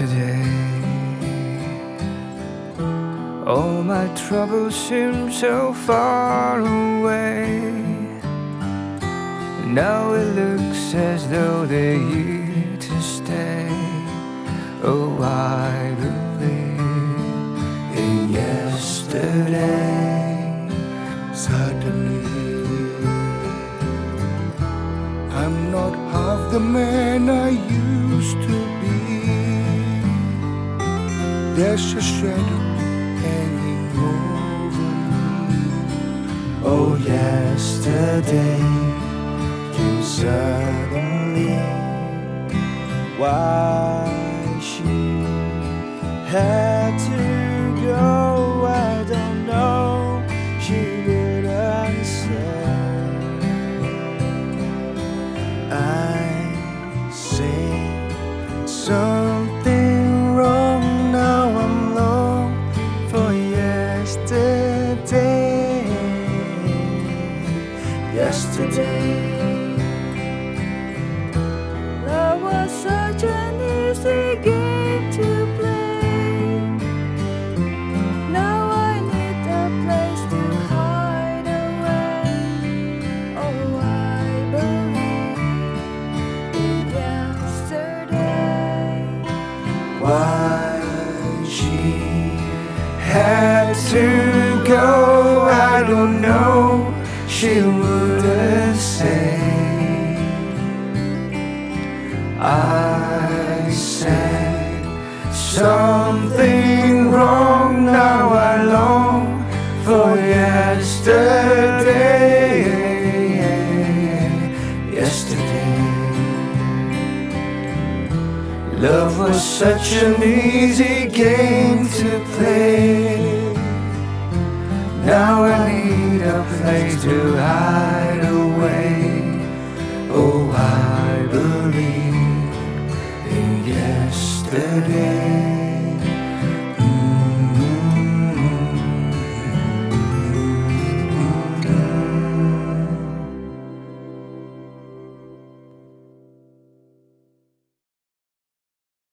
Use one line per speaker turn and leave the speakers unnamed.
yesterday. All my troubles seem so far away. Now it looks as though they're here to stay. Oh, I believe in yesterday.
Suddenly, I'm not half the man I used to be. There's a shadow hanging over me.
Oh, yesterday came suddenly. Why she had to go, I don't know. She didn't say. I say something Yesterday.
Love was such an easy game to play. Now I need a place to hide away. Oh, I believe in yesterday.
Why she had to go, I don't know. She I said something wrong. Now I long for yesterday. Yesterday. Love was such an easy game to play. Now I need a place to hide away. In yesterday.